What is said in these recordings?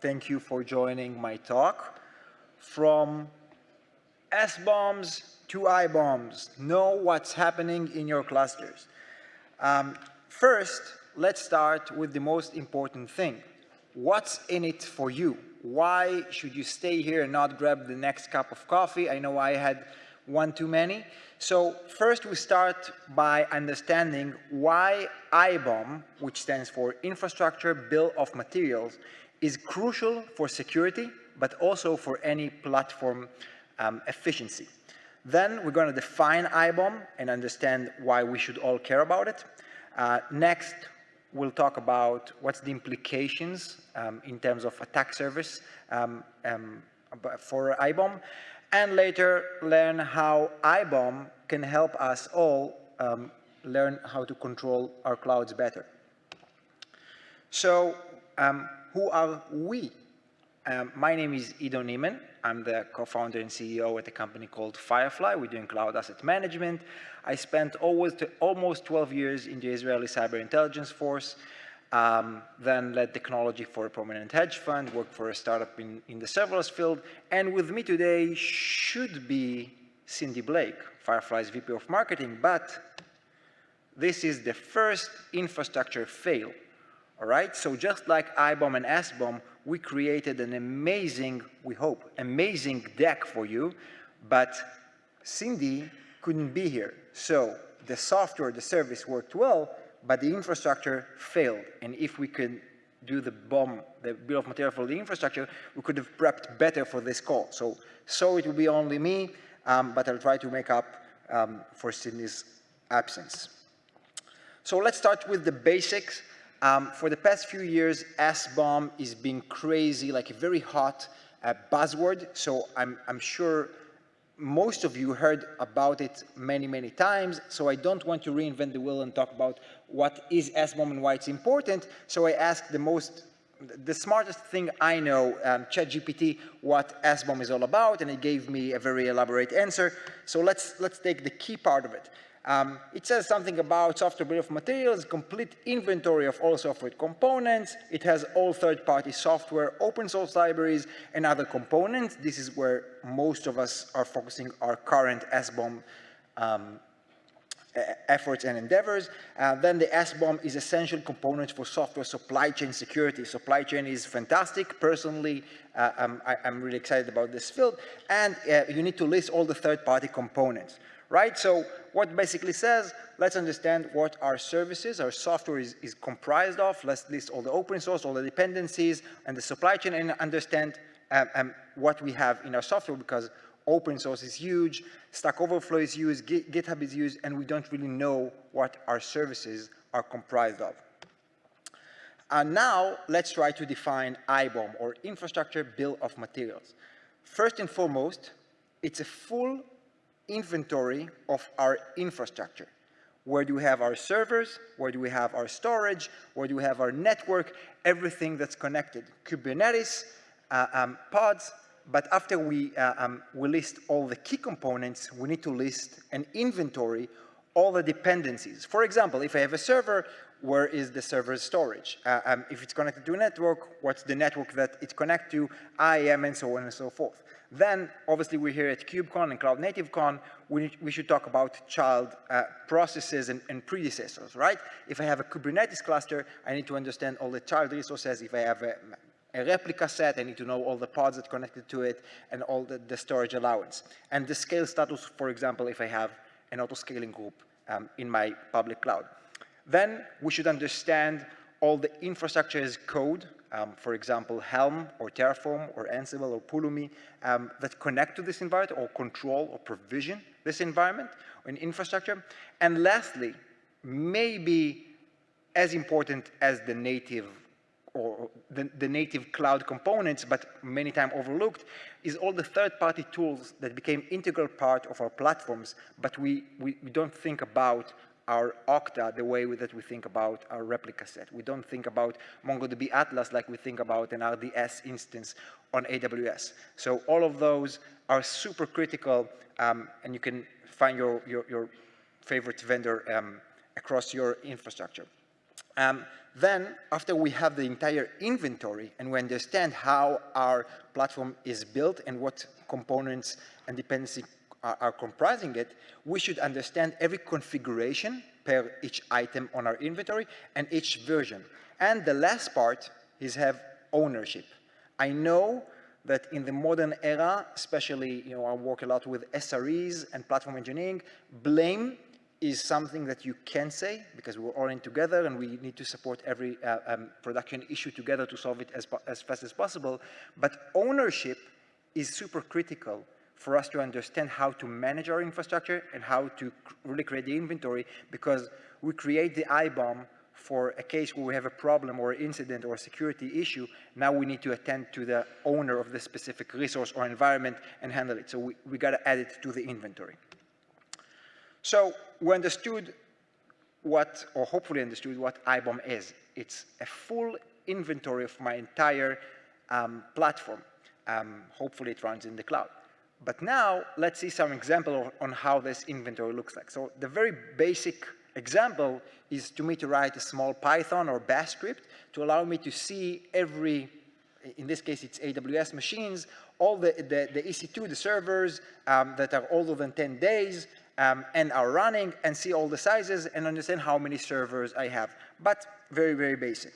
thank you for joining my talk. From S-bombs to I-bombs, know what's happening in your clusters. Um, first, let's start with the most important thing. What's in it for you? Why should you stay here and not grab the next cup of coffee? I know I had one too many. So first we start by understanding why IBOM, which stands for Infrastructure Bill of Materials, is crucial for security, but also for any platform um, efficiency. Then we're going to define IBOM and understand why we should all care about it. Uh, next, we'll talk about what's the implications um, in terms of attack service um, um, for IBOM, and later learn how IBOM can help us all um, learn how to control our clouds better. So um, who are we? Um, my name is Ido Neeman. I'm the co-founder and CEO at a company called Firefly. We're doing cloud asset management. I spent almost, almost 12 years in the Israeli Cyber Intelligence Force, um, then led technology for a prominent hedge fund, worked for a startup in, in the serverless field, and with me today should be Cindy Blake, Firefly's VP of Marketing, but this is the first infrastructure fail, all right? So just like IBOM and SBOM, we created an amazing, we hope, amazing deck for you, but Cindy couldn't be here. So the software, the service worked well, but the infrastructure failed. And if we could do the BOM, the bill of material for the infrastructure, we could have prepped better for this call. So, so it will be only me, um, but I'll try to make up um, for Cindy's absence. So let's start with the basics. Um, for the past few years, SBOM is being crazy, like a very hot uh, buzzword. So I'm, I'm sure most of you heard about it many, many times. So I don't want to reinvent the wheel and talk about what is SBOM and why it's important. So I asked the most, the smartest thing I know, um, ChatGPT, what SBOM is all about, and it gave me a very elaborate answer. So let's, let's take the key part of it. Um, it says something about software bill of materials, complete inventory of all software components. It has all third-party software, open source libraries, and other components. This is where most of us are focusing our current SBOM um, efforts and endeavors. Uh, then the SBOM is essential component for software supply chain security. Supply chain is fantastic. Personally, uh, I'm, I, am really excited about this field. And uh, you need to list all the third-party components right? So what basically says, let's understand what our services, our software is, is comprised of. Let's list all the open source, all the dependencies, and the supply chain, and understand um, um, what we have in our software because open source is huge, Stack Overflow is used, GitHub is used, and we don't really know what our services are comprised of. And now, let's try to define IBOM, or Infrastructure Bill of Materials. First and foremost, it's a full inventory of our infrastructure. Where do we have our servers? Where do we have our storage? Where do we have our network? Everything that's connected. Kubernetes, uh, um, pods, but after we, uh, um, we list all the key components, we need to list an inventory, all the dependencies. For example, if I have a server, where is the server's storage? Uh, um, if it's connected to a network, what's the network that it's connected to, IAM, and so on and so forth. Then, obviously, we're here at KubeCon and Cloud Native Con. We, we should talk about child uh, processes and, and, predecessors, right? If I have a Kubernetes cluster, I need to understand all the child resources. If I have a, a replica set, I need to know all the pods that connected to it and all the, the storage allowance. And the scale status, for example, if I have an auto-scaling group um, in my public cloud. Then we should understand all the infrastructure as code um, for example, Helm or Terraform or Ansible or Pulumi um, that connect to this environment or control or provision this environment or infrastructure. And lastly, maybe as important as the native or the, the, native cloud components, but many times overlooked, is all the third-party tools that became integral part of our platforms, but we, we, we don't think about our Okta the way that we think about our replica set. We don't think about MongoDB Atlas like we think about an RDS instance on AWS. So all of those are super critical, um, and you can find your, your, your favorite vendor um, across your infrastructure. Um, then, after we have the entire inventory and we understand how our platform is built and what components and dependency are, are comprising it, we should understand every configuration per each item on our inventory and each version. And the last part is have ownership. I know that in the modern era, especially, you know, I work a lot with SREs and platform engineering, blame is something that you can say because we're all in together and we need to support every uh, um, production issue together to solve it as, as fast as possible. But ownership is super critical for us to understand how to manage our infrastructure and how to really create the inventory because we create the IBOM for a case where we have a problem or incident or security issue, now we need to attend to the owner of the specific resource or environment and handle it. So we, we got to add it to the inventory. So we understood what, or hopefully understood what IBOM is. It's a full inventory of my entire um, platform. Um, hopefully it runs in the cloud. But now let's see some example on how this inventory looks like. So the very basic example is to me to write a small Python or Bash script to allow me to see every, in this case it's AWS machines, all the, the, the EC2, the servers um, that are older than 10 days, um, and are running and see all the sizes and understand how many servers I have, but very, very basic.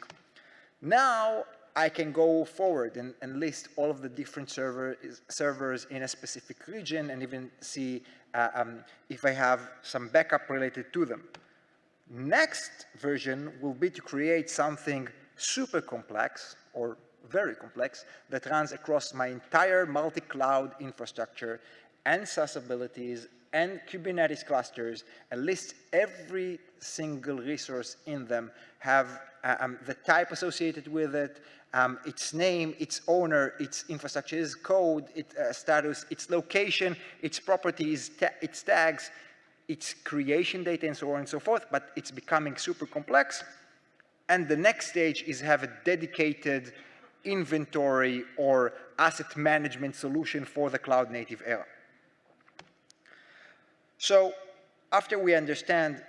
Now I can go forward and, and list all of the different server, servers in a specific region and even see uh, um, if I have some backup related to them. Next version will be to create something super complex or very complex that runs across my entire multi-cloud infrastructure and SaaS abilities and Kubernetes clusters and lists every single resource in them, have uh, um, the type associated with it, um, its name, its owner, its infrastructure, its code, its uh, status, its location, its properties, ta its tags, its creation data, and so on and so forth, but it's becoming super complex. And the next stage is have a dedicated inventory or asset management solution for the cloud native era. So after we understand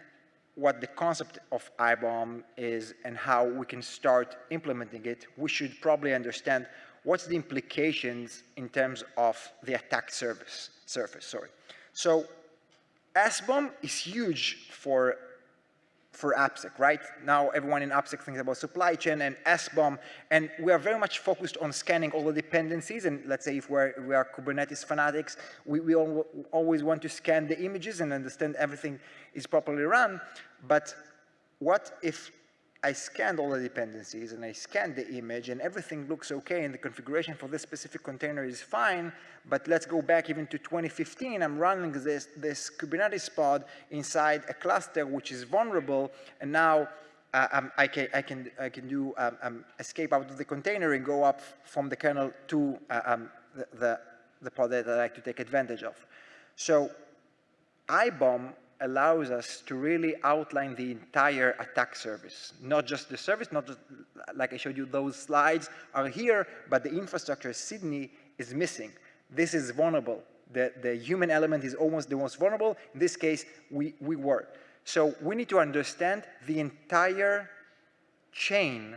what the concept of IBOM is and how we can start implementing it, we should probably understand what's the implications in terms of the attack service, surface. Sorry. So SBOM is huge for for AppSec, right? Now everyone in AppSec thinks about supply chain and SBOM, and we are very much focused on scanning all the dependencies, and let's say if we're, we are Kubernetes fanatics, we, we all, always want to scan the images and understand everything is properly run, but what if I scanned all the dependencies and I scanned the image and everything looks okay and the configuration for this specific container is fine, but let's go back even to 2015, I'm running this, this Kubernetes pod inside a cluster which is vulnerable and now uh, um, I, can, I, can, I can do um, um, escape out of the container and go up from the kernel to uh, um, the, the, the pod that I like to take advantage of. So IBOM allows us to really outline the entire attack service, not just the service, not just, like I showed you, those slides are here, but the infrastructure, Cindy, is missing. This is vulnerable. The, the human element is almost the most vulnerable. In this case, we, we were. So we need to understand the entire chain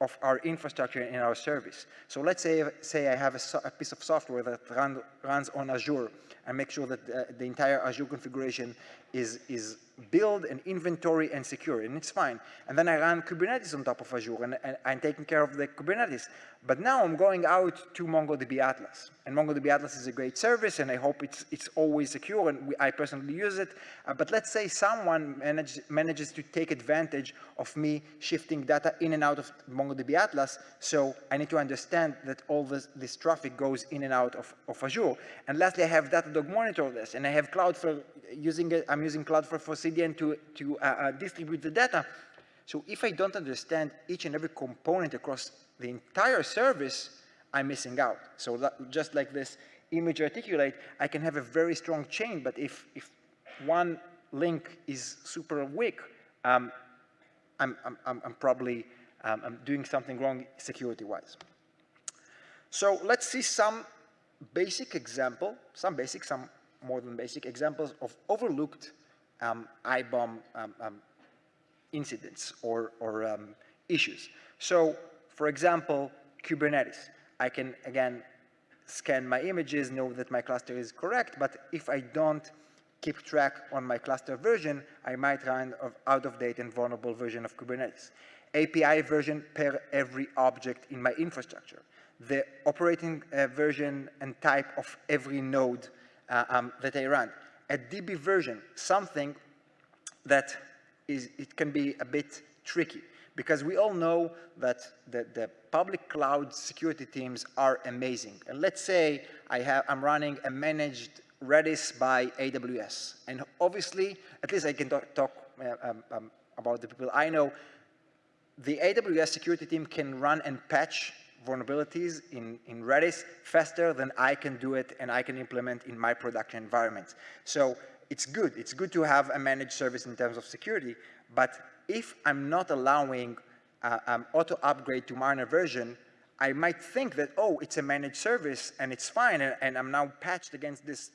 of our infrastructure in our service. So let's say, say I have a, a piece of software that run, runs on Azure and make sure that the, the entire Azure configuration is, is build and inventory and secure, and it's fine. And then I run Kubernetes on top of Azure, and, and, I'm taking care of the Kubernetes. But now I'm going out to MongoDB Atlas. And MongoDB Atlas is a great service, and I hope it's, it's always secure, and we, I personally use it. Uh, but let's say someone manage, manages to take advantage of me shifting data in and out of MongoDB Atlas, so I need to understand that all this, this traffic goes in and out of, of Azure. And lastly, I have Datadog monitor this, and I have Cloudflare using it, I'm using Cloudflare for CDN to, to uh, uh, distribute the data. So if I don't understand each and every component across the entire service, I'm missing out. So that, just like this image articulate, I can have a very strong chain, but if, if one link is super weak, um, I'm, I'm, I'm, probably um, I'm doing something wrong security-wise. So let's see some basic example, some basic, some more than basic examples of overlooked um, IBOM um, um, incidents or, or um, issues. So, for example, Kubernetes. I can, again, scan my images, know that my cluster is correct, but if I don't keep track on my cluster version, I might run of out of date and vulnerable version of Kubernetes. API version per every object in my infrastructure. The operating uh, version and type of every node uh, um, that I run. A DB version, something that is, it can be a bit tricky because we all know that the, the, public cloud security teams are amazing. And let's say I have, I'm running a managed Redis by AWS. And obviously, at least I can talk, talk uh, um, um, about the people I know, the AWS security team can run and patch vulnerabilities in, in Redis faster than I can do it and I can implement in my production environment. So it's good. It's good to have a managed service in terms of security, but if I'm not allowing uh, um, auto upgrade to minor version, I might think that, oh, it's a managed service and it's fine and, and I'm now patched against this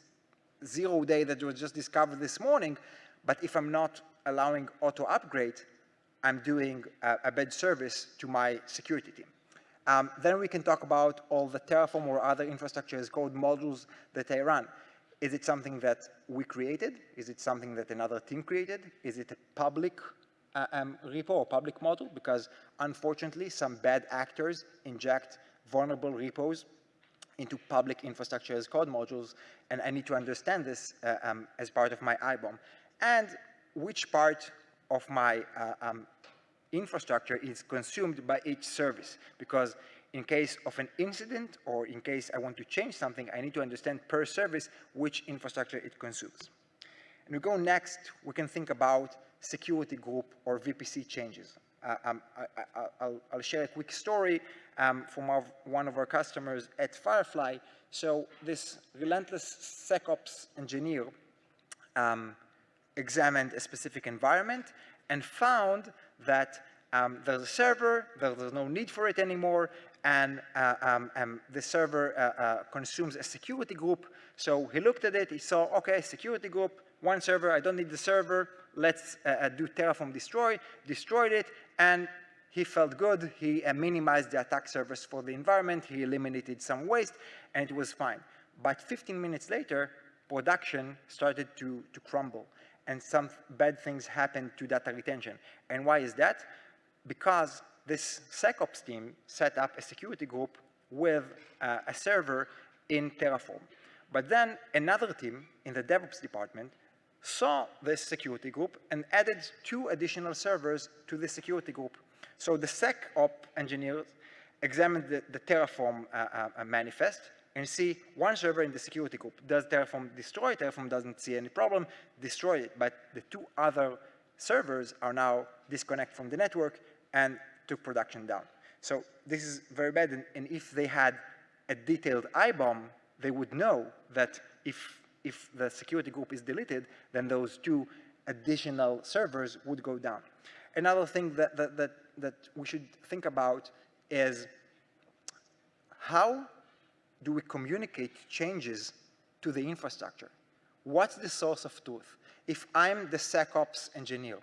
zero day that was just discovered this morning, but if I'm not allowing auto upgrade, I'm doing a, a bad service to my security team. Um, then we can talk about all the Terraform or other infrastructure as code modules that I run. Is it something that we created? Is it something that another team created? Is it a public uh, um, repo or public model? Because unfortunately, some bad actors inject vulnerable repos into public infrastructure as code modules, and I need to understand this uh, um, as part of my IBOM. And which part of my uh, um, infrastructure is consumed by each service, because in case of an incident or in case I want to change something, I need to understand per service which infrastructure it consumes. And we go next, we can think about security group or VPC changes. Uh, um, I, will share a quick story um, from our, one of our customers at Firefly. So this relentless SecOps engineer um, examined a specific environment and found that um, there's a server, there's no need for it anymore, and uh, um, um, the server uh, uh, consumes a security group. So he looked at it, he saw, okay, security group, one server, I don't need the server, let's uh, uh, do Terraform destroy, destroyed it, and he felt good, he uh, minimized the attack surface for the environment, he eliminated some waste, and it was fine. But 15 minutes later, production started to, to crumble, and some bad things happened to data retention. And why is that? Because this SecOps team set up a security group with uh, a server in Terraform. But then another team in the DevOps department saw this security group and added two additional servers to the security group. So the SecOps engineers examined the, the Terraform uh, uh, manifest and see one server in the security group. Does Terraform destroy? Terraform doesn't see any problem, destroy it. But the two other servers are now disconnected from the network and took production down. So this is very bad. And, and if they had a detailed IBOM, they would know that if if the security group is deleted, then those two additional servers would go down. Another thing that, that, that, that we should think about is how do we communicate changes to the infrastructure? What's the source of truth? If I'm the SecOps engineer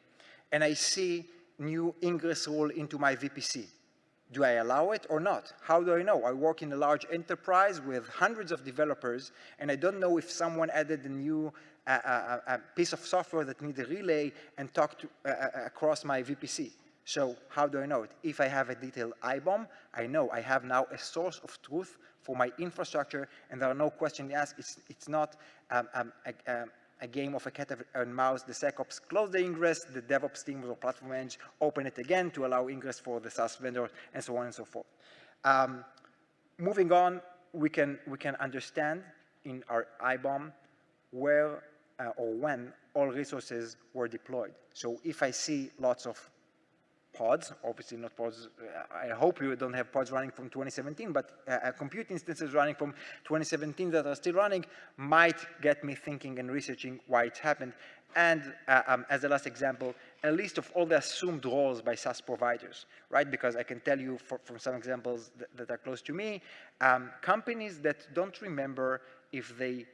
and I see new ingress rule into my VPC, do I allow it or not? How do I know? I work in a large enterprise with hundreds of developers, and I don't know if someone added a new uh, uh, uh piece of software that needs a relay and talk to, across my VPC. So how do I know it? If I have a detailed IBOM, I know I have now a source of truth for my infrastructure, and there are no questions asked. It's, it's not um, um, a, um, a game of a cat and mouse. The SecOps close the ingress, the DevOps team or platform edge open it again to allow ingress for the SaaS vendor, and so on and so forth. Um, moving on, we can, we can understand in our IBOM where uh, or when all resources were deployed. So if I see lots of pods, obviously not pods, I hope you don't have pods running from 2017, but uh, compute instances running from 2017 that are still running might get me thinking and researching why it happened. And uh, um, as the last example, a list of all the assumed roles by SaaS providers, right? Because I can tell you for, from some examples that, that, are close to me, um, companies that don't remember if they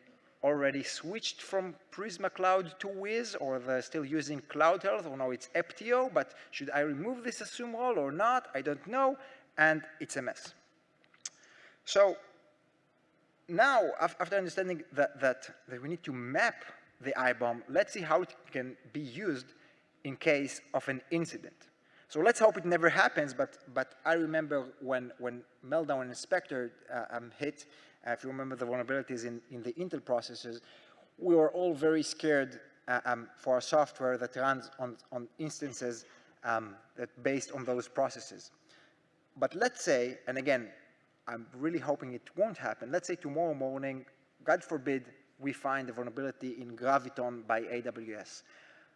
already switched from Prisma Cloud to Wiz, or they're still using Cloud Health, or now it's Apptio, but should I remove this assume role or not? I don't know, and it's a mess. So now, after understanding that, that, that we need to map the IBOM, let's see how it can be used in case of an incident. So let's hope it never happens, but, but I remember when, when Meltdown and Spectre uh, um, hit, if you remember the vulnerabilities in, in the Intel processors, we were all very scared uh, um, for our software that runs on, on instances um, that based on those processes. But let's say, and again, I'm really hoping it won't happen, let's say tomorrow morning, God forbid, we find a vulnerability in Graviton by AWS.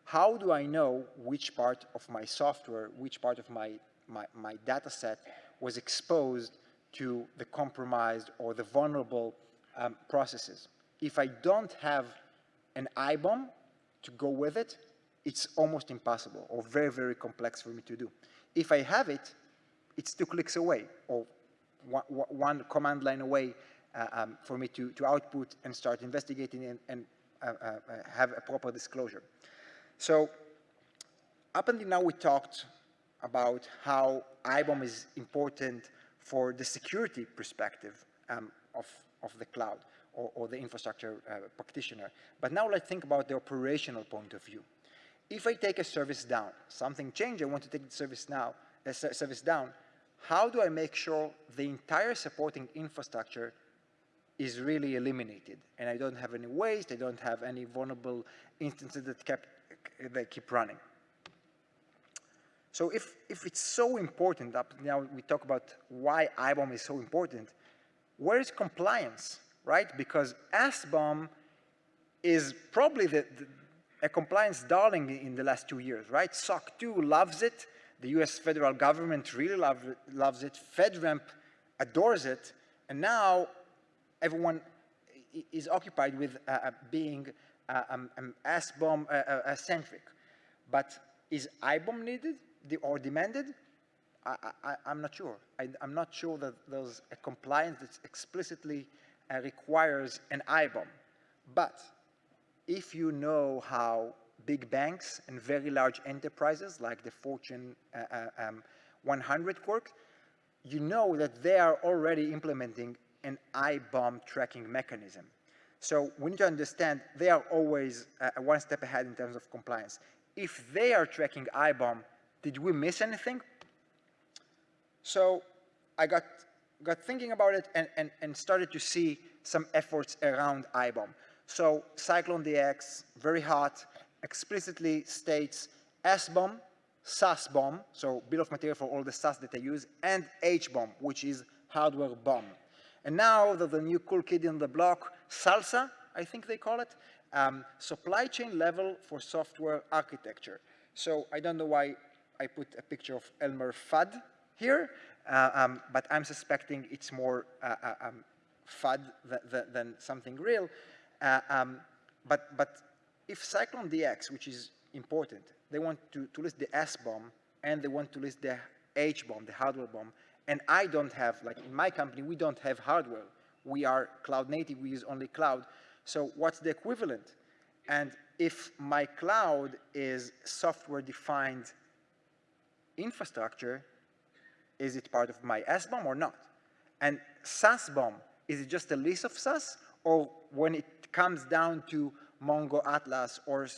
How do I know which part of my software, which part of my, my, my data set was exposed to the compromised or the vulnerable um, processes. If I don't have an IBOM to go with it, it's almost impossible or very, very complex for me to do. If I have it, it's two clicks away or one, command line away uh, um, for me to, to output and start investigating and, and uh, uh, have a proper disclosure. So up until now, we talked about how IBOM is important for the security perspective um, of, of the cloud or, or the infrastructure uh, practitioner. But now let's think about the operational point of view. If I take a service down, something changed, I want to take the service now, a service down, how do I make sure the entire supporting infrastructure is really eliminated and I don't have any waste, I don't have any vulnerable instances that kept, that keep running. So if, if it's so important, now we talk about why IBOM is so important, where is compliance, right? Because SBOM is probably the, the, a compliance darling in the last two years, right? SOC 2 loves it. The US federal government really love, loves it. FedRAMP adores it. And now everyone is occupied with uh, uh being uh, um, um, SBOM uh, uh, centric. But is IBOM needed? Or demanded, I, am not sure. I, am not sure that there's a compliance that explicitly uh, requires an IBOM. But if you know how big banks and very large enterprises like the Fortune uh, uh um, 100 work, you know that they are already implementing an IBOM tracking mechanism. So we need to understand they are always uh, one step ahead in terms of compliance. If they are tracking IBOM, did we miss anything? So I got, got thinking about it and, and, and started to see some efforts around IBOM. So CycloneDX, very hot, explicitly states SBOM, SaaSBOM, so bill of material for all the SaaS that I use, and HBOM, which is hardware bomb. And now there's a new cool kid in the block, SLSA, I think they call it, um, supply chain level for software architecture. So I don't know why I put a picture of Elmer Fudd here, uh, um, but I'm suspecting it's more uh, uh um, FUD than, than, something real. Uh, um, but, but if CycloneDX, which is important, they want to, to list the S-bomb and they want to list the H-bomb, the hardware bomb, and I don't have, like in my company, we don't have hardware. We are cloud native, we use only cloud. So what's the equivalent? And if my cloud is software defined infrastructure, is it part of my SBOM or not? And SaaSBOM, is it just a list of SaaS? Or when it comes down to Mongo Atlas or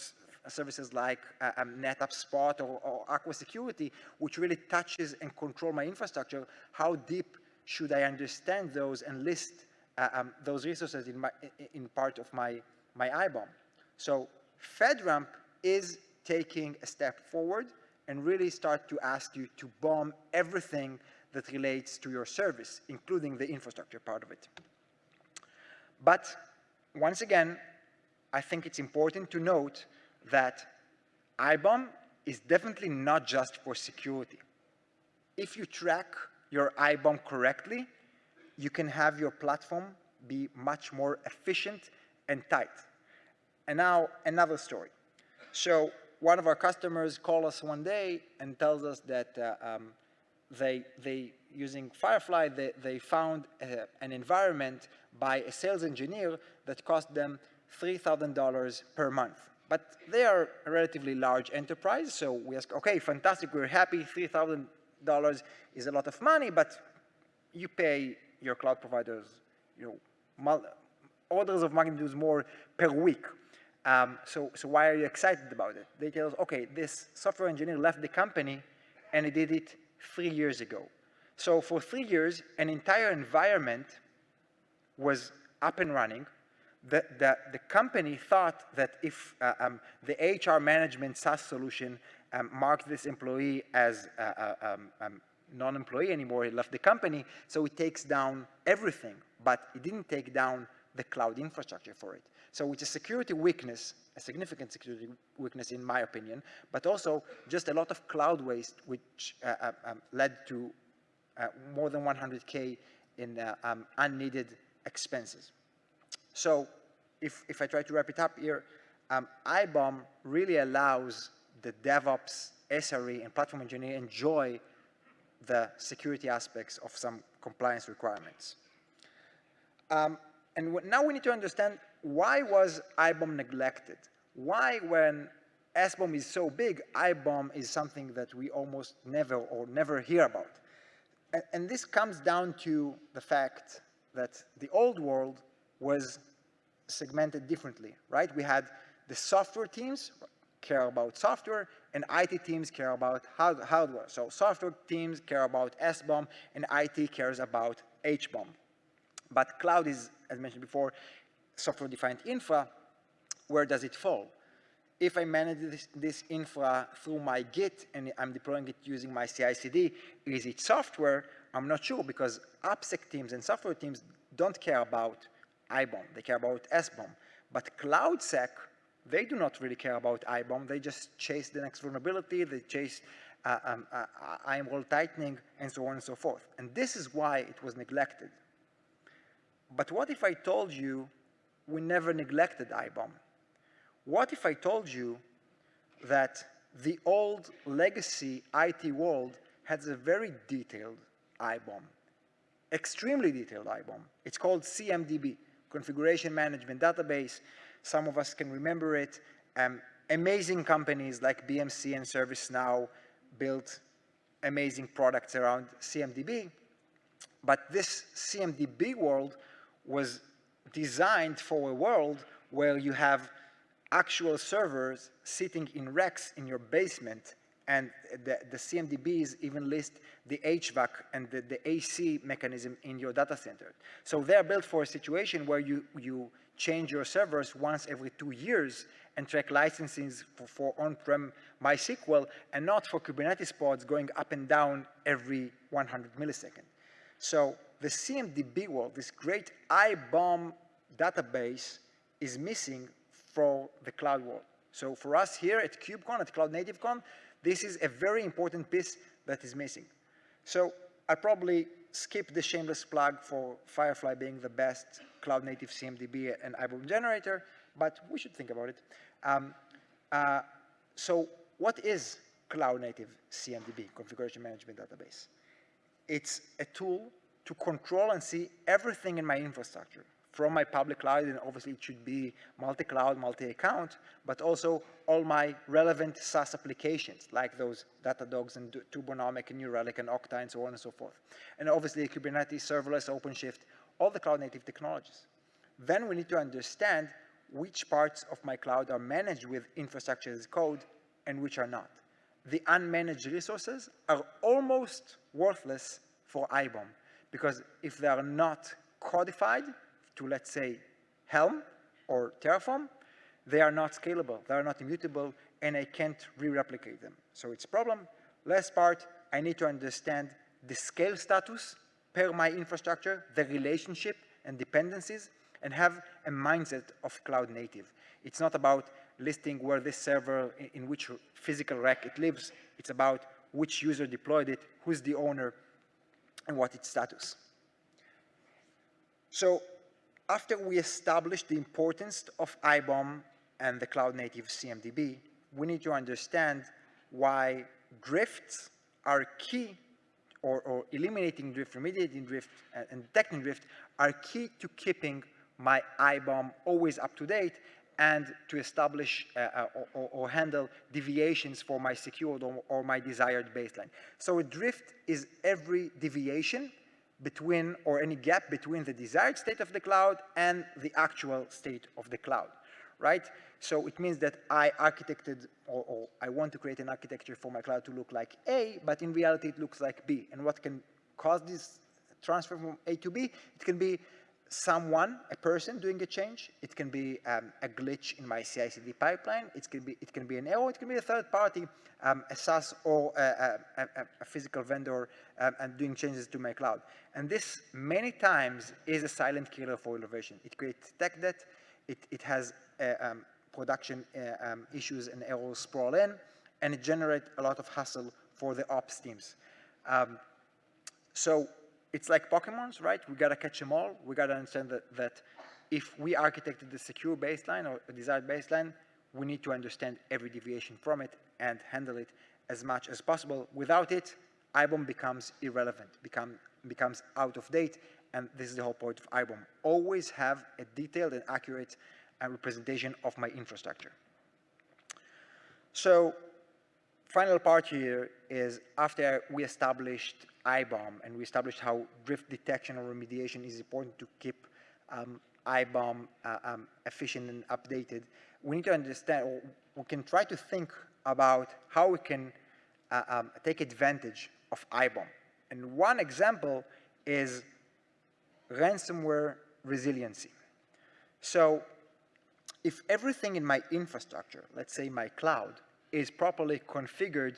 services like uh, um, NetApp Spot or, or Aqua Security, which really touches and control my infrastructure, how deep should I understand those and list uh, um, those resources in, my, in part of my, my IBOM? So FedRAMP is taking a step forward and really start to ask you to bomb everything that relates to your service, including the infrastructure part of it. But once again, I think it's important to note that IBOM is definitely not just for security. If you track your IBOM correctly, you can have your platform be much more efficient and tight. And now another story. So one of our customers called us one day and tells us that uh, um, they, they, using Firefly, they, they found uh, an environment by a sales engineer that cost them $3,000 per month. But they are a relatively large enterprise, so we ask, okay, fantastic, we're happy, $3,000 is a lot of money, but you pay your cloud providers, you know, orders of magnitude more per week. Um, so, so why are you excited about it? They tell us, okay, this software engineer left the company and he did it three years ago. So for three years, an entire environment was up and running. The, the, the company thought that if uh, um, the HR management SaaS solution um, marked this employee as uh, uh, um, um, non-employee anymore, he left the company, so it takes down everything, but it didn't take down the cloud infrastructure for it. So it's a security weakness, a significant security weakness in my opinion, but also just a lot of cloud waste which uh, uh um, led to uh, more than 100K in uh, um, unneeded expenses. So if, if I try to wrap it up here, um, IBOM really allows the DevOps, SRE, and platform engineer enjoy the security aspects of some compliance requirements. Um, and now we need to understand why was IBOM neglected? Why when SBOM is so big, IBOM is something that we almost never or never hear about? And, and this comes down to the fact that the old world was segmented differently, right? We had the software teams care about software and IT teams care about hardware. So software teams care about SBOM and IT cares about HBOM. But cloud is, as mentioned before, software-defined infra. Where does it fall? If I manage this, this, infra through my Git and I'm deploying it using my CI/CD, is it software? I'm not sure because AppSec teams and software teams don't care about IBOM. They care about SBOM. But CloudSec, they do not really care about IBOM. They just chase the next vulnerability. They chase uh, um, uh, IAM role tightening and so on and so forth. And this is why it was neglected. But what if I told you we never neglected IBOM? What if I told you that the old legacy IT world has a very detailed IBOM, extremely detailed IBOM. It's called CMDB, Configuration Management Database. Some of us can remember it. Um, amazing companies like BMC and ServiceNow built amazing products around CMDB. But this CMDB world was designed for a world where you have actual servers sitting in racks in your basement and the, the CMDBs even list the HVAC and the, the AC mechanism in your data center. So they're built for a situation where you, you change your servers once every two years and track licenses for, for on-prem MySQL and not for Kubernetes pods going up and down every 100 milliseconds. So the CMDB world, this great IBOM database is missing for the cloud world. So for us here at KubeCon, at Cloud Native Con, this is a very important piece that is missing. So I probably skip the shameless plug for Firefly being the best cloud native CMDB and IBOM generator, but we should think about it. Um, uh, so what is cloud native CMDB, configuration management database? It's a tool to control and see everything in my infrastructure from my public cloud, and obviously it should be multi-cloud, multi-account, but also all my relevant SaaS applications, like those Datadogs and Turbonomic and New Relic and Okta and so on and so forth. And obviously Kubernetes, serverless, OpenShift, all the cloud native technologies. Then we need to understand which parts of my cloud are managed with infrastructure as code and which are not. The unmanaged resources are almost worthless for IBOM because if they are not codified, to, let's say, Helm or Terraform, they are not scalable, they are not immutable, and I can't re-replicate them. So it's a problem. Last part, I need to understand the scale status per my infrastructure, the relationship and dependencies, and have a mindset of cloud native. It's not about listing where this server, in, which physical rack it lives. It's about which user deployed it, who's the owner, and what its status. So after we establish the importance of IBOM and the cloud native CMDB, we need to understand why drifts are key or, or eliminating drift, remediating drift, and detecting drift are key to keeping my IBOM always up to date and to establish uh, uh, or, or, handle deviations for my secured or, or, my desired baseline. So a drift is every deviation between or any gap between the desired state of the cloud and the actual state of the cloud, right? So it means that I architected or, or I want to create an architecture for my cloud to look like A, but in reality it looks like B. And what can cause this transfer from A to B? It can be someone, a person doing a change. It can be um, a glitch in my CI/CD pipeline. It can be it can be an error. It can be a third party, um, a SaaS or a, a, a, physical vendor, um, and doing changes to my cloud. And this many times is a silent killer for innovation. It creates tech debt. It it has uh, um, production uh, um, issues and errors sprawl in, and it generates a lot of hassle for the ops teams. Um, so it's like Pokemons, right? We gotta catch them all. We gotta understand that, that if we architected the secure baseline or a desired baseline, we need to understand every deviation from it and handle it as much as possible. Without it, IBOM becomes irrelevant, become, becomes out of date, and this is the whole point of IBOM. Always have a detailed and accurate uh, representation of my infrastructure. So final part here is after we established IBOM and we established how drift detection or remediation is important to keep um, IBOM uh, um, efficient and updated, we need to understand, or we can try to think about how we can uh, um, take advantage of IBOM. And one example is ransomware resiliency. So if everything in my infrastructure, let's say my cloud, is properly configured,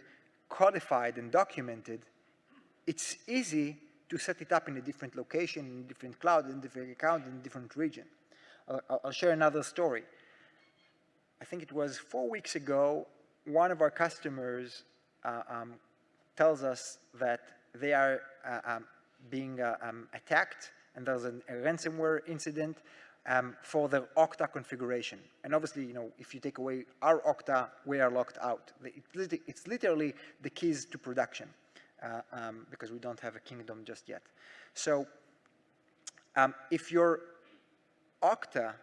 codified, and documented, it's easy to set it up in a different location, in a different cloud, in a different account, in a different region. I'll, I'll share another story. I think it was four weeks ago, one of our customers uh, um, tells us that they are uh, um, being uh, um, attacked and there's a, a ransomware incident um, for the Okta configuration. And obviously, you know, if you take away our Okta, we are locked out. It's literally the keys to production uh, um, because we don't have a kingdom just yet. So um, if your Okta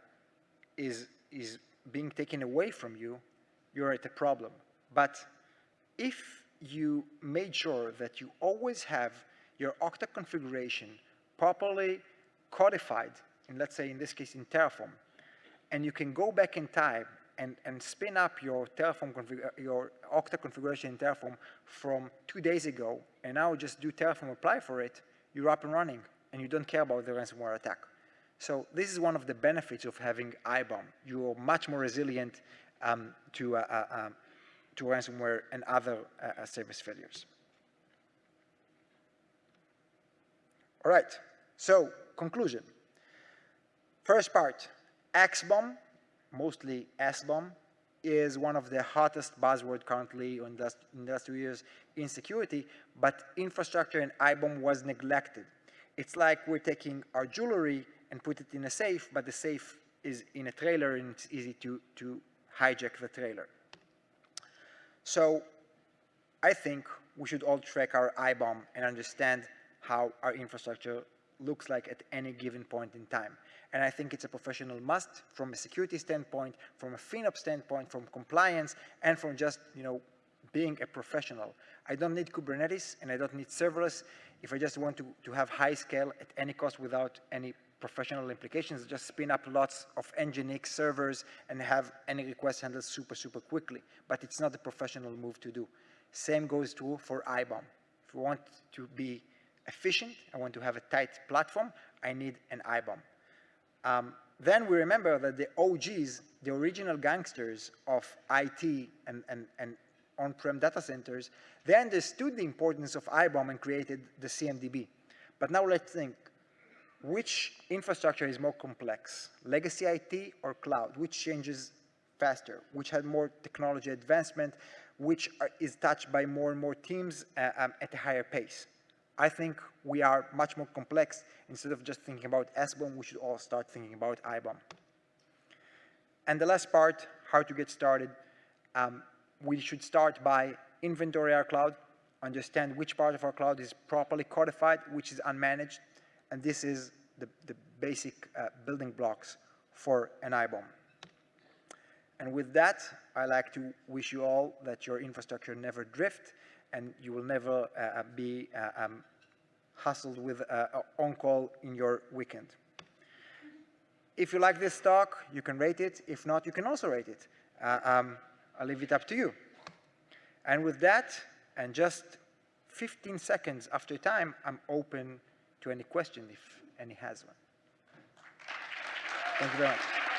is, is being taken away from you, you're at a problem. But if you made sure that you always have your Okta configuration properly codified in, let's say, in this case, in Terraform, and you can go back in time and, and spin up your Terraform your Okta configuration in Terraform from two days ago, and now just do Terraform apply for it, you're up and running, and you don't care about the ransomware attack. So this is one of the benefits of having IBOM. You're much more resilient um, to, uh, uh, um, to ransomware and other uh, uh service failures. All right, so conclusion. First part, XBOM, mostly SBOM, is one of the hottest buzzword currently in industry years in security, but infrastructure and IBOM was neglected. It's like we're taking our jewelry and put it in a safe, but the safe is in a trailer and it's easy to, to hijack the trailer. So I think we should all track our IBOM and understand how our infrastructure looks like at any given point in time. And I think it's a professional must from a security standpoint, from a FinOps standpoint, from compliance, and from just, you know, being a professional. I don't need Kubernetes and I don't need serverless if I just want to, to have high scale at any cost without any professional implications, just spin up lots of Nginx servers and have any request handled super, super quickly. But it's not a professional move to do. Same goes true for IBOM. If we want to be efficient, I want to have a tight platform, I need an IBOM. Um, then we remember that the OGs, the original gangsters of IT and, and, and on-prem data centers, they understood the importance of IBOM and created the CMDB. But now let's think, which infrastructure is more complex, legacy IT or cloud? Which changes faster? Which had more technology advancement? Which are, is touched by more and more teams uh, um, at a higher pace? I think we are much more complex. Instead of just thinking about SBOM, we should all start thinking about IBOM. And the last part, how to get started. Um, we should start by inventory our cloud, understand which part of our cloud is properly codified, which is unmanaged, and this is the, the basic uh, building blocks for an IBOM. And with that, I like to wish you all that your infrastructure never drift and you will never uh, uh be uh, um, hustled with on-call in your weekend. If you like this talk, you can rate it. If not, you can also rate it. Um, I'll leave it up to you. And with that, and just 15 seconds after time, I'm open to any question if any has one. Thank you very much.